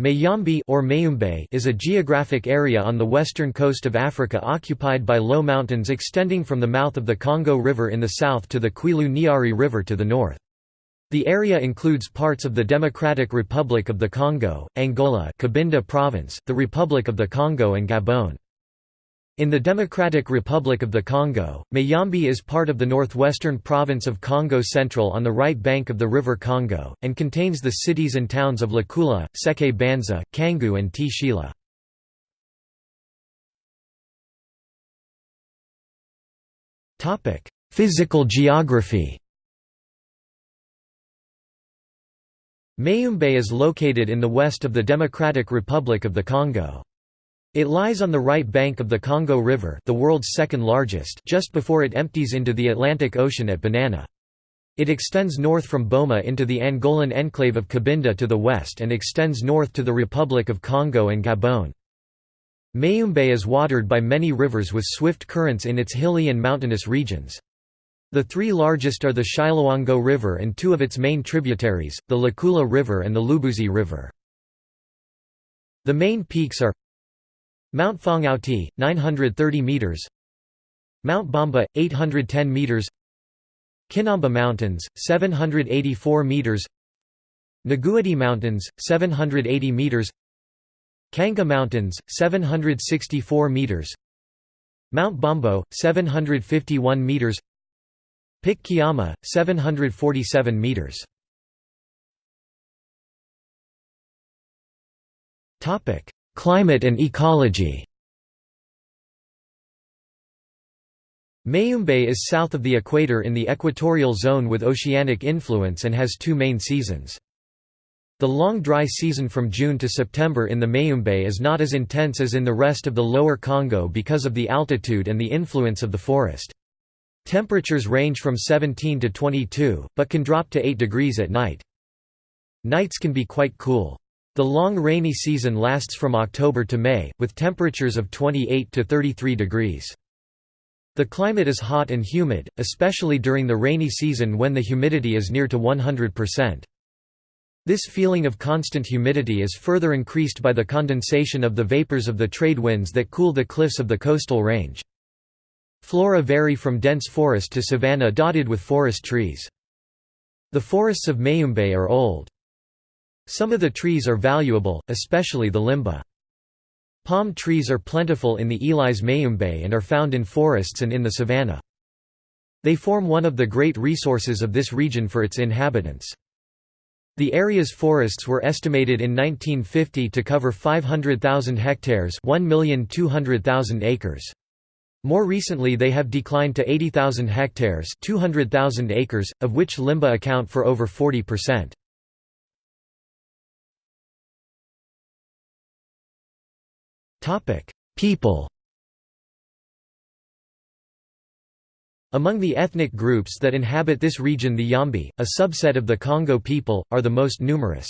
Mayombe or Mayumbe is a geographic area on the western coast of Africa occupied by low mountains extending from the mouth of the Congo River in the south to the Kouilou Niari River to the north. The area includes parts of the Democratic Republic of the Congo, Angola Cabinda Province, the Republic of the Congo and Gabon. In the Democratic Republic of the Congo, Mayombe is part of the northwestern province of Kongo Central on the right bank of the river Congo, and contains the cities and towns of Lukula, Seke Banza, Kangu and Tshela. Physical geography Mayumbe is located in the west of the Democratic Republic of the Congo. It lies on the right bank of the Congo River the world's second largest just before it empties into the Atlantic Ocean at Banana. It extends north from Boma into the Angolan enclave of Cabinda to the west and extends north to the Republic of Congo and Gabon. Mayumbe is watered by many rivers with swift currents in its hilly and mountainous regions. The three largest are the Shiloango River and two of its main tributaries, the Lukula River and the Lubuzi River. The main peaks are Mount Fongauti, 930 meters. Mount Bamba, 810 meters. Kinamba Mountains, 784 meters. Naguadi Mountains, 780 meters. Kanga Mountains, 764 meters. Mount Bombo, 751 meters. Pic Kiama, 747 meters. Topic: Climate and ecology Mayumbe is south of the equator in the equatorial zone with oceanic influence and has two main seasons. The long dry season from June to September in the Mayumbe is not as intense as in the rest of the lower Congo because of the altitude and the influence of the forest. Temperatures range from 17 to 22, but can drop to 8 degrees at night. Nights can be quite cool. The long rainy season lasts from October to May, with temperatures of 28 to 33 degrees. The climate is hot and humid, especially during the rainy season when the humidity is near to 100%. This feeling of constant humidity is further increased by the condensation of the vapors of the trade winds that cool the cliffs of the coastal range. Flora vary from dense forest to savanna dotted with forest trees. The forests of Mayumbe are old. Some of the trees are valuable, especially the limba. Palm trees are plentiful in the Elise Mayumbe and are found in forests and in the savanna. They form one of the great resources of this region for its inhabitants. The area's forests were estimated in 1950 to cover 500,000 hectares 1,200,000 acres. More recently they have declined to 80,000 hectares 200,000 acres, of which limba account for over 40%. People Among the ethnic groups that inhabit this region the Yambi, a subset of the Kongo people, are the most numerous.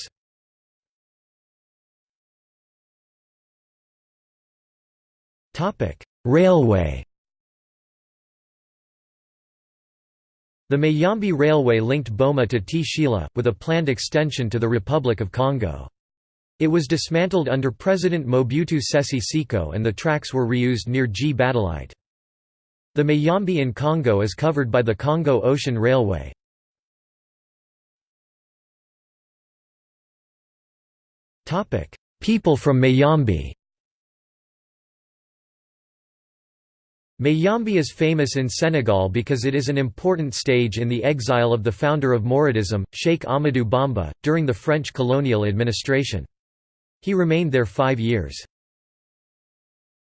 Railway The Mayumbe Railway linked Boma to Tshela, with a planned extension to the Republic of Congo. It was dismantled under President Mobutu Sese Seko and the tracks were reused near G. The Mayombe in Congo is covered by the Congo Ocean Railway. People from Mayombe Mayombe is famous in Senegal because it is an important stage in the exile of the founder of Mouridism, Sheikh Ahmadou Bamba, during the French colonial administration. He remained there five years.